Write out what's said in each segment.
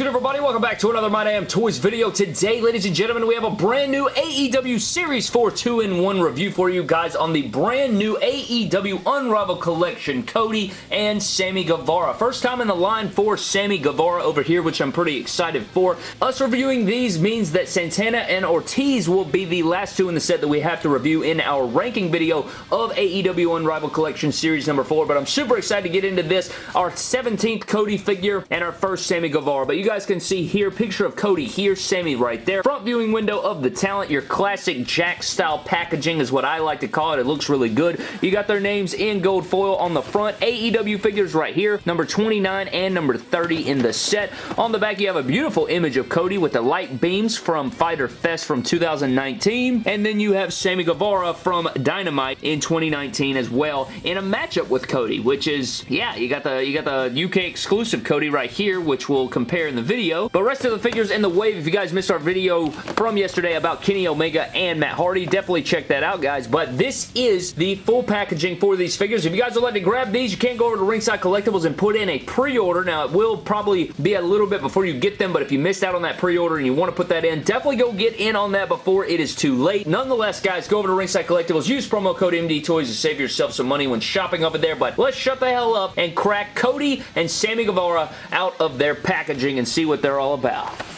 good, everybody? Welcome back to another My Damn Toys video. Today, ladies and gentlemen, we have a brand new AEW Series 4 2-in-1 review for you guys on the brand new AEW Unrivaled Collection, Cody and Sammy Guevara. First time in the line for Sammy Guevara over here, which I'm pretty excited for. Us reviewing these means that Santana and Ortiz will be the last two in the set that we have to review in our ranking video of AEW Unrivaled Collection Series number 4, but I'm super excited to get into this. Our 17th Cody figure and our first Sammy Guevara but you guys can see here, picture of Cody here, Sammy right there. Front viewing window of the talent, your classic Jakks style packaging is what I like to call it. It looks really good. You got their names in gold foil on the front. AEW figures right here, number 29 and number 30 in the set. On the back, you have a beautiful image of Cody with the light beams from Fyter Fest from 2019. And then you have Sammy Guevara from Dynamite in 2019 as well in a matchup with Cody, which is, yeah, you got the you got the UK exclusive Cody right here, which we'll compare in the video. But rest of the figures in the wave, if you guys missed our video from yesterday about Kenny Omega and Matt Hardy, definitely check that out, guys. But this is the full packaging for these figures. If you guys would like to grab these, you can go over to Ringside Collectibles and put in a pre-order. Now, it will probably be a little bit before you get them, but if you missed out on that pre-order and you want to put that in, definitely go get in on that before it is too late. Nonetheless, guys, go over to Ringside Collectibles, use promo code MD Toys to save yourself some money when shopping over there, but let's shut the hell up and crack Cody and Sammy Guevara out of their packaging and see what they're all about.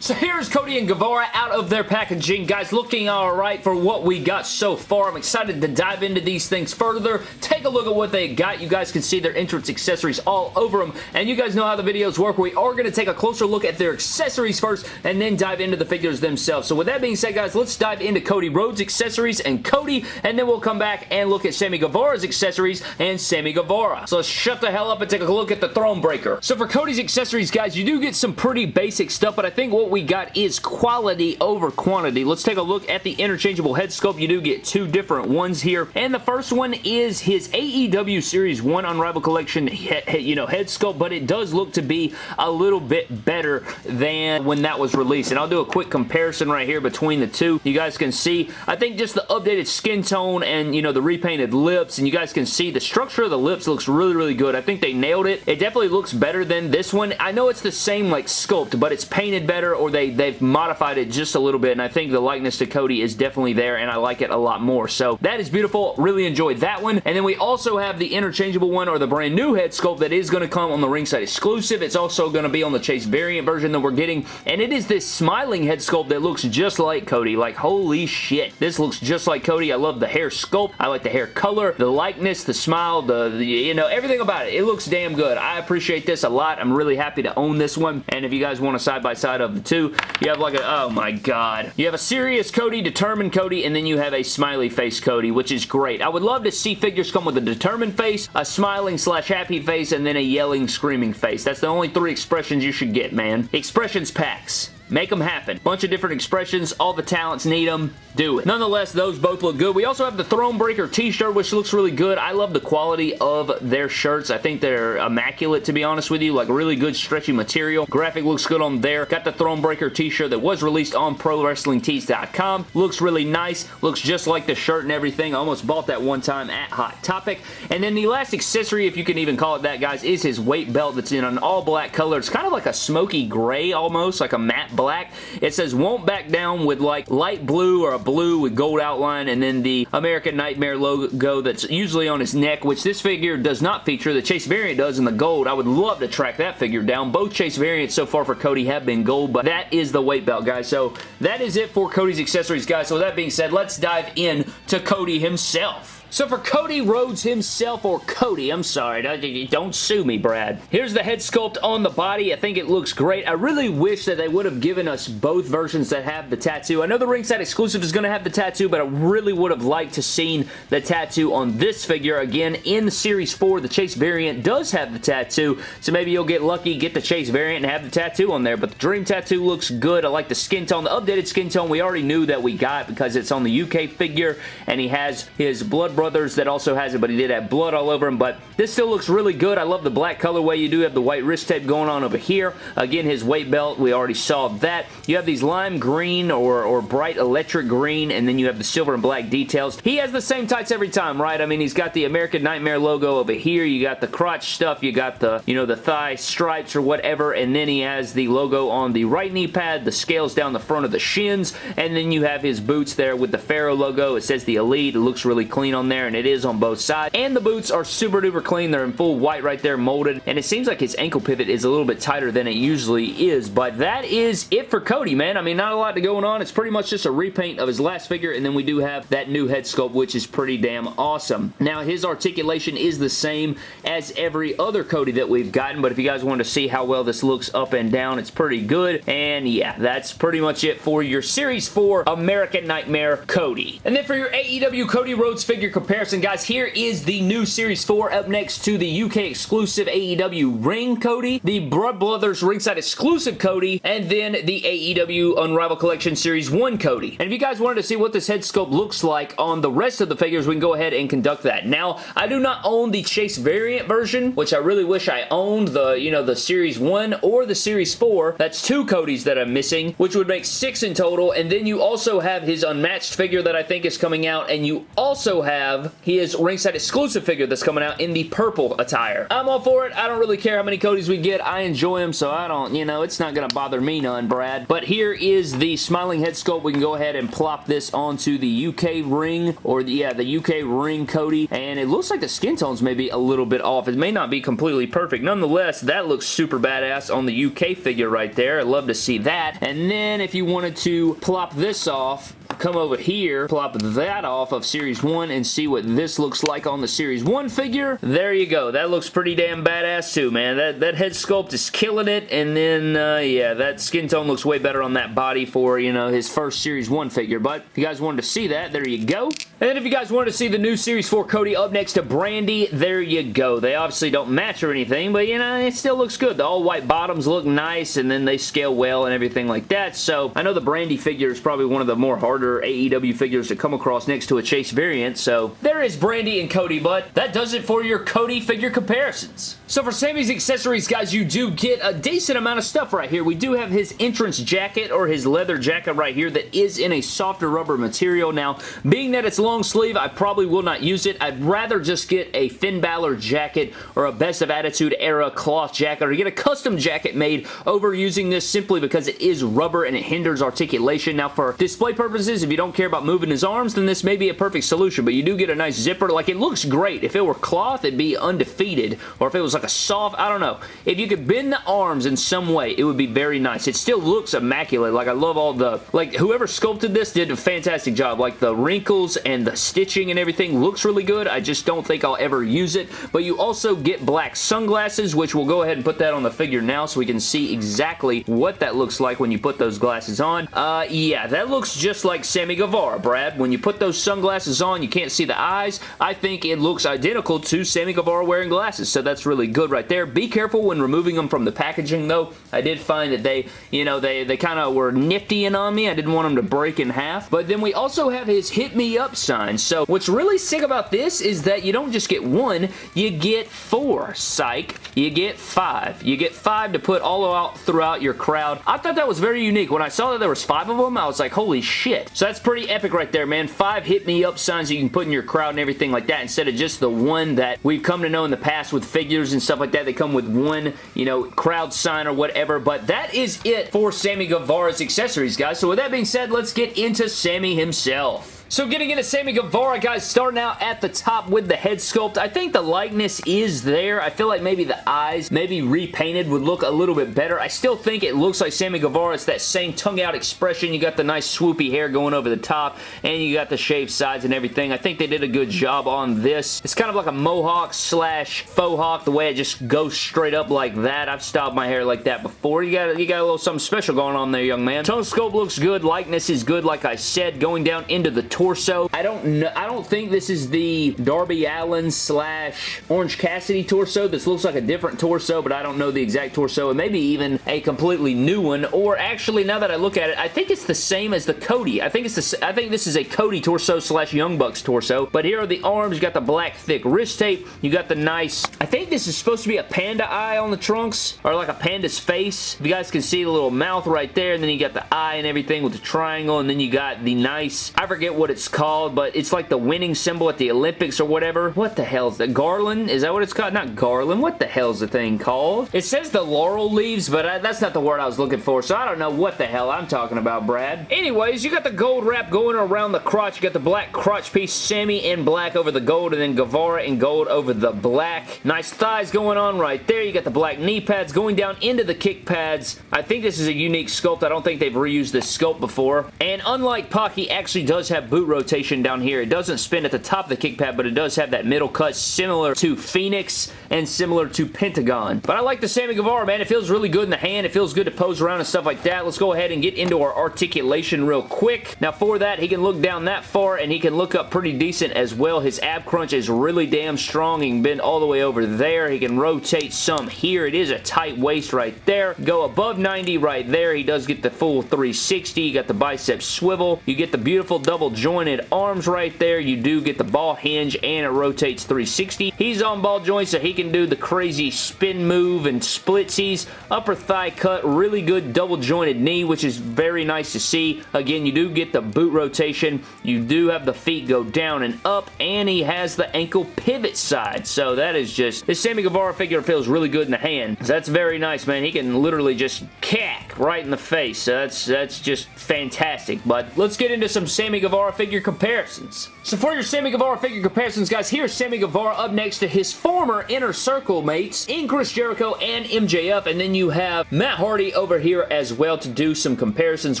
So here's Cody and Guevara out of their packaging. Guys, looking alright for what we got so far. I'm excited to dive into these things further. Take a look at what they got. You guys can see their entrance accessories all over them. And you guys know how the videos work. We are going to take a closer look at their accessories first and then dive into the figures themselves. So with that being said, guys, let's dive into Cody Rhodes' accessories and Cody, and then we'll come back and look at Sammy Guevara's accessories and Sammy Guevara. So let's shut the hell up and take a look at the Throne Breaker. So for Cody's accessories, guys, you do get some pretty basic stuff, but I think what we got is quality over quantity. Let's take a look at the interchangeable head sculpt. You do get two different ones here. And the first one is his AEW Series 1 Unrivaled Collection you know, head sculpt, but it does look to be a little bit better than when that was released. And I'll do a quick comparison right here between the two. You guys can see, I think just the updated skin tone and, you know, the repainted lips, and you guys can see the structure of the lips looks really, really good. I think they nailed it. It definitely looks better than this one. I know it's the same, like, sculpt, but it's painted better or they, they've modified it just a little bit, and I think the likeness to Cody is definitely there, and I like it a lot more. So that is beautiful. Really enjoyed that one. And then we also have the interchangeable one or the brand new head sculpt that is going to come on the ringside exclusive. It's also going to be on the Chase variant version that we're getting, and it is this smiling head sculpt that looks just like Cody. Like, holy shit. This looks just like Cody. I love the hair sculpt. I like the hair color, the likeness, the smile, the, the you know, everything about it. It looks damn good. I appreciate this a lot. I'm really happy to own this one, and if you guys want a side-by-side -side of the two. You have like a, oh my god. You have a serious Cody, determined Cody, and then you have a smiley face Cody, which is great. I would love to see figures come with a determined face, a smiling slash happy face, and then a yelling, screaming face. That's the only three expressions you should get, man. Expressions packs. Make them happen. Bunch of different expressions. All the talents need them. Do it. Nonetheless, those both look good. We also have the Throne Breaker t-shirt, which looks really good. I love the quality of their shirts. I think they're immaculate, to be honest with you. Like, really good stretchy material. Graphic looks good on there. Got the Throne Breaker t-shirt that was released on ProWrestlingTees.com. Looks really nice. Looks just like the shirt and everything. I almost bought that one time at Hot Topic. And then the last accessory, if you can even call it that, guys, is his weight belt that's in an all-black color. It's kind of like a smoky gray almost, like a matte black. It says won't back down with like light blue or a blue with gold outline and then the American Nightmare logo that's usually on his neck, which this figure does not feature. The Chase variant does in the gold. I would love to track that figure down. Both Chase variants so far for Cody have been gold, but that is the weight belt, guys. So that is it for Cody's accessories, guys. So with that being said, let's dive in to Cody himself. So for Cody Rhodes himself, or Cody, I'm sorry, don't sue me, Brad. Here's the head sculpt on the body. I think it looks great. I really wish that they would have given us both versions that have the tattoo. I know the ringside exclusive is going to have the tattoo, but I really would have liked to seen the tattoo on this figure. Again, in Series 4, the Chase variant does have the tattoo, so maybe you'll get lucky, get the Chase variant, and have the tattoo on there. But the Dream tattoo looks good. I like the skin tone. The updated skin tone we already knew that we got because it's on the UK figure, and he has his blood Brothers that also has it, but he did have blood all over him, but this still looks really good. I love the black colorway. You do have the white wrist tape going on over here. Again, his weight belt, we already saw that. You have these lime green or, or bright electric green, and then you have the silver and black details. He has the same tights every time, right? I mean, he's got the American Nightmare logo over here. You got the crotch stuff. You got the, you know, the thigh stripes or whatever, and then he has the logo on the right knee pad, the scales down the front of the shins, and then you have his boots there with the Pharaoh logo. It says the Elite. It looks really clean on there, and it is on both sides. And the boots are super duper clean. They're in full white right there, molded, and it seems like his ankle pivot is a little bit tighter than it usually is, but that is it for Cody, man. I mean, not a lot to going on. It's pretty much just a repaint of his last figure, and then we do have that new head sculpt, which is pretty damn awesome. Now, his articulation is the same as every other Cody that we've gotten, but if you guys want to see how well this looks up and down, it's pretty good, and yeah, that's pretty much it for your Series 4 American Nightmare Cody. And then for your AEW Cody Rhodes figure comparison, guys, here is the new Series 4 up next to the UK exclusive AEW Ring Cody, the Blood Brothers ringside exclusive Cody, and then the AEW Unrivaled Collection Series 1 Cody. And if you guys wanted to see what this head sculpt looks like on the rest of the figures, we can go ahead and conduct that. Now, I do not own the Chase variant version, which I really wish I owned the, you know, the Series 1 or the Series 4. That's two Codys that I'm missing, which would make six in total. And then you also have his unmatched figure that I think is coming out, and you also have his ringside exclusive figure that's coming out in the purple attire. I'm all for it. I don't really care how many Codys we get. I enjoy them, so I don't, you know, it's not going to bother me none, Brad. But here is the smiling head sculpt. We can go ahead and plop this onto the UK ring, or the, yeah, the UK ring Cody, and it looks like the skin tones may be a little bit off. It may not be completely perfect. Nonetheless, that looks super badass on the UK figure right there. I'd love to see that. And then if you wanted to plop this off, come over here, plop that off of Series 1 and see what this looks like on the Series 1 figure. There you go. That looks pretty damn badass too, man. That, that head sculpt is killing it, and then, uh, yeah, that skin tone looks way better on that body for, you know, his first Series 1 figure, but if you guys wanted to see that, there you go. And if you guys wanted to see the new Series 4 Cody up next to Brandi, there you go. They obviously don't match or anything, but, you know, it still looks good. The all-white bottoms look nice, and then they scale well and everything like that, so I know the Brandi figure is probably one of the more harder harder AEW figures to come across next to a Chase variant, so there is Brandi and Cody, but that does it for your Cody figure comparisons. So for Sammy's accessories, guys, you do get a decent amount of stuff right here. We do have his entrance jacket or his leather jacket right here that is in a softer rubber material. Now, being that it's long sleeve, I probably will not use it. I'd rather just get a Finn Balor jacket or a Best of Attitude era cloth jacket or get a custom jacket made over using this simply because it is rubber and it hinders articulation. Now, for display purposes, if you don't care about moving his arms, then this may be a perfect solution, but you do get a nice zipper. Like, it looks great. If it were cloth, it'd be undefeated, or if it was like a soft, I don't know. If you could bend the arms in some way, it would be very nice. It still looks immaculate. Like, I love all the, like, whoever sculpted this did a fantastic job. Like, the wrinkles and the stitching and everything looks really good. I just don't think I'll ever use it, but you also get black sunglasses, which we'll go ahead and put that on the figure now so we can see exactly what that looks like when you put those glasses on. Uh, yeah, that looks just like Sammy Guevara, Brad. When you put those sunglasses on, you can't see the eyes. I think it looks identical to Sammy Guevara wearing glasses, so that's really good right there. Be careful when removing them from the packaging, though. I did find that they, you know, they, they kind of were niftying on me. I didn't want them to break in half. But then we also have his Hit Me Up sign. So what's really sick about this is that you don't just get one, you get four. Psych. You get five. You get five to put all out throughout your crowd. I thought that was very unique. When I saw that there was five of them, I was like, holy shit. So that's pretty epic right there, man. Five hit me up signs you can put in your crowd and everything like that instead of just the one that we've come to know in the past with figures and stuff like that. They come with one, you know, crowd sign or whatever. But that is it for Sammy Guevara's accessories, guys. So with that being said, let's get into Sammy himself. So getting into Sammy Guevara, guys, starting out at the top with the head sculpt. I think the likeness is there. I feel like maybe the eyes, maybe repainted, would look a little bit better. I still think it looks like Sammy Guevara. It's that same tongue-out expression. You got the nice swoopy hair going over the top, and you got the shaved sides and everything. I think they did a good job on this. It's kind of like a mohawk slash faux hawk, the way it just goes straight up like that. I've styled my hair like that before. You got, you got a little something special going on there, young man. Tone sculpt looks good. Likeness is good, like I said. Going down into the torso. I don't know. I don't think this is the Darby Allin slash Orange Cassidy torso. This looks like a different torso, but I don't know the exact torso. And maybe even a completely new one. Or actually, now that I look at it, I think it's the same as the Cody. I think it's the. I think this is a Cody torso slash Young Bucks torso. But here are the arms. You got the black thick wrist tape. You got the nice. I think this is supposed to be a panda eye on the trunks, or like a panda's face. You guys can see the little mouth right there, and then you got the eye and everything with the triangle, and then you got the nice. I forget what it's called, but it's like the winning symbol at the Olympics or whatever. What the hell is that? Garland? Is that what it's called? Not Garland. What the hell is the thing called? It says the laurel leaves, but I, that's not the word I was looking for, so I don't know what the hell I'm talking about, Brad. Anyways, you got the gold wrap going around the crotch. You got the black crotch piece, Sammy in black over the gold, and then Guevara in gold over the black. Nice thighs going on right there. You got the black knee pads going down into the kick pads. I think this is a unique sculpt. I don't think they've reused this sculpt before. And unlike Pac, he actually does have boot rotation down here. It doesn't spin at the top of the kick pad, but it does have that middle cut similar to Fenix and similar to Pentagon. But I like the Sammy Guevara, man. It feels really good in the hand. It feels good to pose around and stuff like that. Let's go ahead and get into our articulation real quick. Now for that, he can look down that far and he can look up pretty decent as well. His ab crunch is really damn strong. He can bend all the way over there. He can rotate some here. It is a tight waist right there. Go above 90 right there. He does get the full 360. You got the bicep swivel. You get the beautiful double jointed arms right there. You do get the ball hinge and it rotates 360. He's on ball joint so he can do the crazy spin move and splitsies. Upper thigh cut. Really good double jointed knee which is very nice to see. Again, you do get the boot rotation. You do have the feet go down and up and he has the ankle pivot side. So that is just, this Sammy Guevara figure feels really good in the hand. So that's very nice, man. He can literally just cack right in the face. So that's, that's just fantastic. But let's get into some Sammy Guevara figure comparisons. So for your Sammy Guevara figure comparisons, guys, here's Sammy Guevara up next to his former Inner Circle mates in Chris Jericho and MJF, and then you have Matt Hardy over here as well to do some comparisons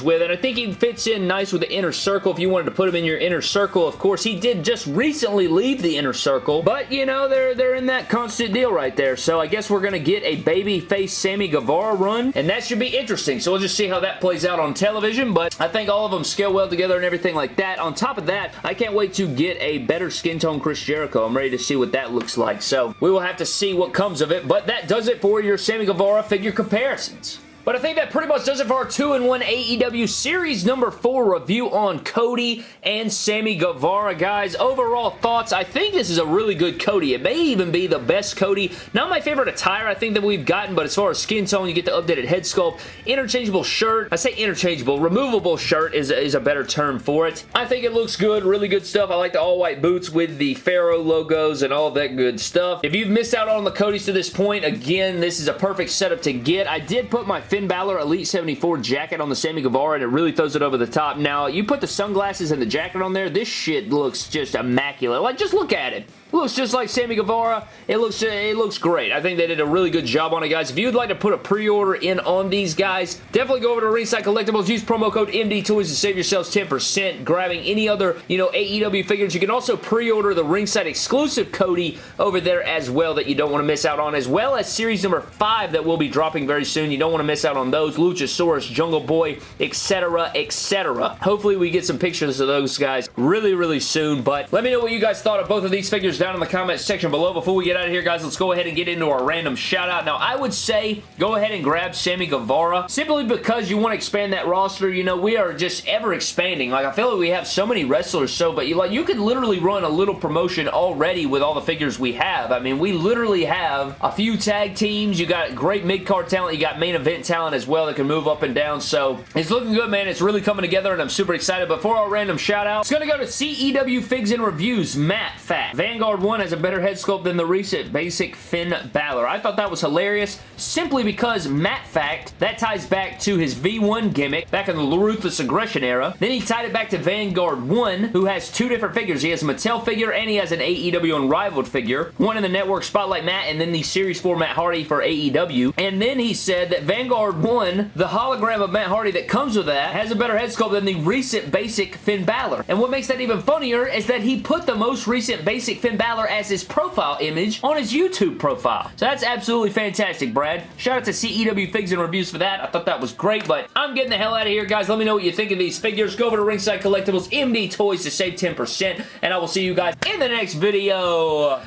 with, and I think he fits in nice with the Inner Circle if you wanted to put him in your Inner Circle. Of course, he did just recently leave the Inner Circle, but, you know, they're, they're in that constant deal right there, so I guess we're going to get a babyface Sammy Guevara run, and that should be interesting, so we'll just see how that plays out on television, but I think all of them scale well together and everything like that. On top of that, I can't wait to get a better skin tone Chris Jericho. I'm ready to see what that looks like, so we will have to see what comes of it, but that does it for your Sammy Guevara figure comparisons. But I think that pretty much does it for our 2-in-1 AEW Series number 4 review on Cody and Sammy Guevara, guys. Overall thoughts, I think this is a really good Cody. It may even be the best Cody. Not my favorite attire I think that we've gotten, but as far as skin tone, you get the updated head sculpt, interchangeable shirt. I say interchangeable, removable shirt is, is a better term for it. I think it looks good, really good stuff. I like the all-white boots with the Pharaoh logos and all that good stuff. If you've missed out on the Codys to this point, again, this is a perfect setup to get. I did put my Finn Balor Elite 74 jacket on the Sammy Guevara and it really throws it over the top. Now, you put the sunglasses and the jacket on there, this shit looks just immaculate. Like, just look at it looks just like Sammy Guevara. It looks it looks great. I think they did a really good job on it, guys. If you'd like to put a pre-order in on these guys, definitely go over to Ringside Collectibles. Use promo code MD Toys to save yourselves 10%. Grabbing any other, you know, AEW figures. You can also pre-order the Ringside exclusive Cody over there as well that you don't want to miss out on, as well as series number 5 that will be dropping very soon. You don't want to miss out on those. Luchasaurus, Jungle Boy, etc., etc. Hopefully we get some pictures of those guys really, really soon, but let me know what you guys thought of both of these figures down in the comments section below. Before we get out of here, guys, let's go ahead and get into our random shout out. Now, I would say go ahead and grab Sammy Guevara simply because you want to expand that roster. You know, we are just ever expanding. Like, I feel like we have so many wrestlers, so, but you like, you could literally run a little promotion already with all the figures we have. I mean, we literally have a few tag teams. You got great mid-card talent. You got main event talent as well that can move up and down. So, it's looking good, man. It's really coming together, and I'm super excited. But for our random shout out, it's going to go to CEW Figs and Reviews, Matt Fat. Vanguard 1 has a better head sculpt than the recent basic Finn Balor. I thought that was hilarious simply because Matt Fact, that ties back to his V1 gimmick back in the Ruthless Aggression era. Then he tied it back to Vanguard 1 who has two different figures. He has a Mattel figure and he has an AEW Unrivaled figure. One in the Network Spotlight Matt and then the Series 4 Matt Hardy for AEW. And then he said that Vanguard 1, the hologram of Matt Hardy that comes with that, has a better head sculpt than the recent basic Finn Balor. And what makes that even funnier is that he put the most recent basic Finn Balor as his profile image on his YouTube profile. So that's absolutely fantastic, Brad. Shout out to CEW Figs and Reviews for that. I thought that was great, but I'm getting the hell out of here, guys. Let me know what you think of these figures. Go over to Ringside Collectibles MD Toys to save 10%, and I will see you guys in the next video.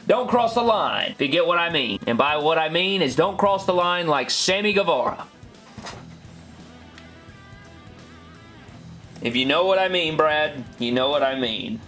Don't cross the line, if you get what I mean. And by what I mean is don't cross the line like Sammy Guevara. If you know what I mean, Brad, you know what I mean.